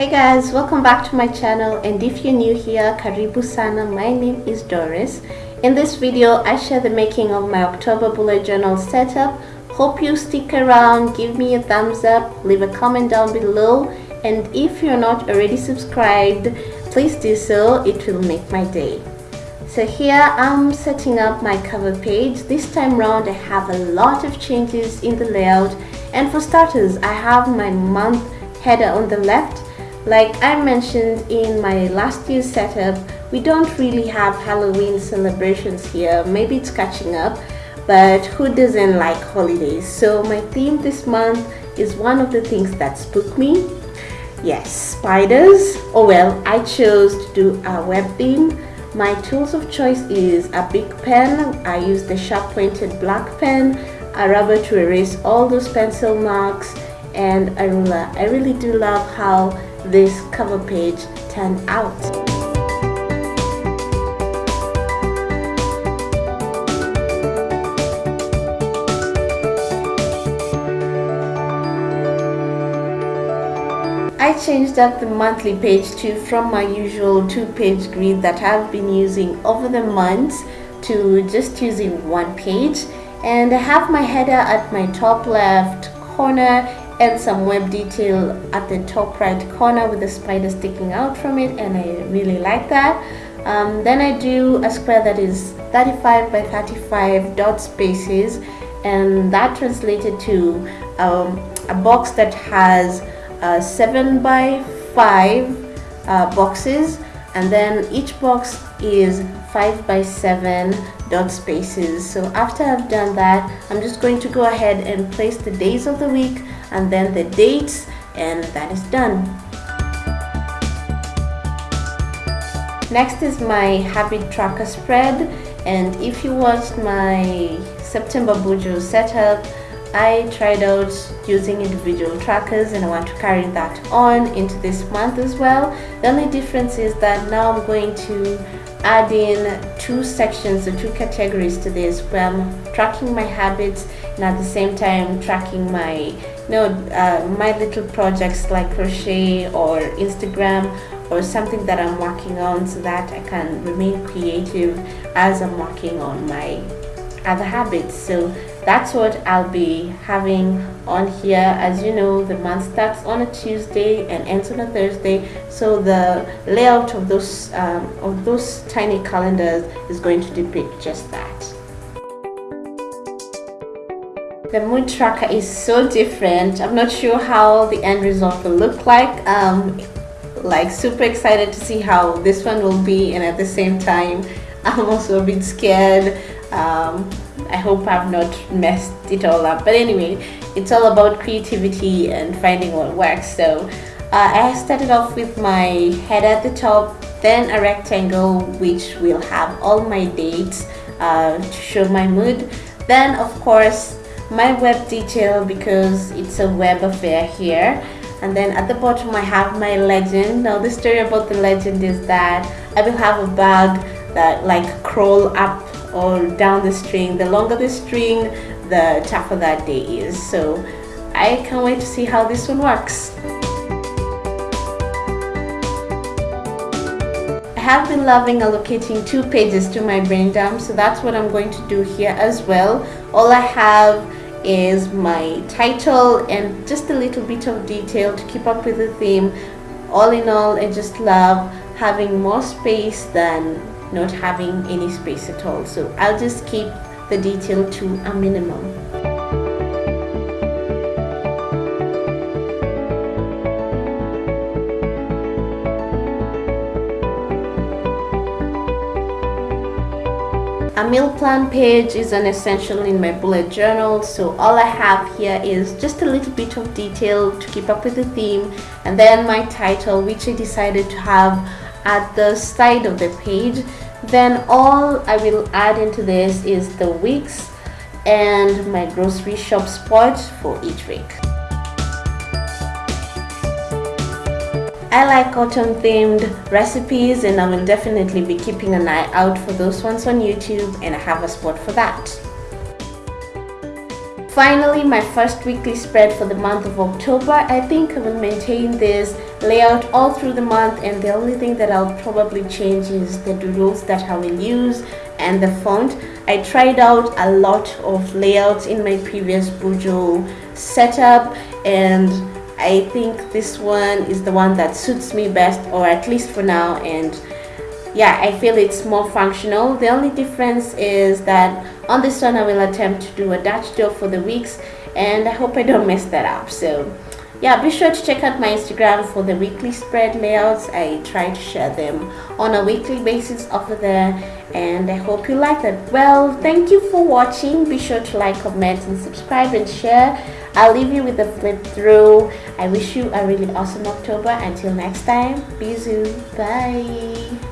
Hey guys, welcome back to my channel and if you're new here, Karibu Sana, my name is Doris. In this video, I share the making of my October bullet journal setup. Hope you stick around, give me a thumbs up, leave a comment down below and if you're not already subscribed, please do so, it will make my day. So here I'm setting up my cover page. This time round I have a lot of changes in the layout and for starters I have my month header on the left. Like I mentioned in my last year's setup, we don't really have Halloween celebrations here. Maybe it's catching up, but who doesn't like holidays? So my theme this month is one of the things that spook me. Yes, spiders. Oh well, I chose to do a web theme my tools of choice is a big pen. I use the sharp pointed black pen, a rubber to erase all those pencil marks, and a ruler. I really do love how this cover page turned out. I changed up the monthly page too from my usual two-page grid that I've been using over the months to just using one page and I have my header at my top left corner and some web detail at the top right corner with the spider sticking out from it and I really like that. Um, then I do a square that is 35 by 35 dot spaces and that translated to um, a box that has uh, 7 by 5 uh, boxes and then each box is 5 by 7 dot spaces. So after I've done that I'm just going to go ahead and place the days of the week and then the dates and that is done. Next is my habit tracker spread. And if you watched my September Bujo setup I tried out using individual trackers and I want to carry that on into this month as well. The only difference is that now I'm going to add in two sections or two categories to this where I'm tracking my habits and at the same time tracking my you know uh, my little projects like crochet or Instagram or something that I'm working on so that I can remain creative as I'm working on my other habits so that's what I'll be having on here. As you know the month starts on a Tuesday and ends on a Thursday. So the layout of those um, of those tiny calendars is going to depict just that. The mood tracker is so different. I'm not sure how the end result will look like. Um, like super excited to see how this one will be and at the same time I'm also a bit scared. Um, I hope I've not messed it all up. But anyway it's all about creativity and finding what works. So uh, I started off with my head at the top then a rectangle which will have all my dates uh, to show my mood. Then of course my web detail because it's a web affair here. And then at the bottom I have my legend. Now the story about the legend is that I will have a bag that like crawl up or down the string the longer the string the tougher that day is. So I can't wait to see how this one works. I have been loving allocating two pages to my brain dump so that's what I'm going to do here as well. All I have is my title and just a little bit of detail to keep up with the theme. All in all I just love having more space than not having any space at all. So I'll just keep the detail to a minimum. A meal plan page is an essential in my bullet journal so all I have here is just a little bit of detail to keep up with the theme and then my title which I decided to have at the side of the page then all I will add into this is the weeks and my grocery shop spot for each week. I like autumn themed recipes and I will definitely be keeping an eye out for those ones on YouTube and I have a spot for that. Finally my first weekly spread for the month of October. I think I will maintain this layout all through the month and the only thing that I'll probably change is the doodles that I will use and the font. I tried out a lot of layouts in my previous Bujo setup and I think this one is the one that suits me best or at least for now and yeah I feel it's more functional. The only difference is that on this one I will attempt to do a Dutch door for the weeks and I hope I don't mess that up. So yeah be sure to check out my instagram for the weekly spread layouts. I try to share them on a weekly basis over there and i hope you like that well thank you for watching. Be sure to like comment and subscribe and share. I'll leave you with a flip through. I wish you a really awesome october. Until next time bisous bye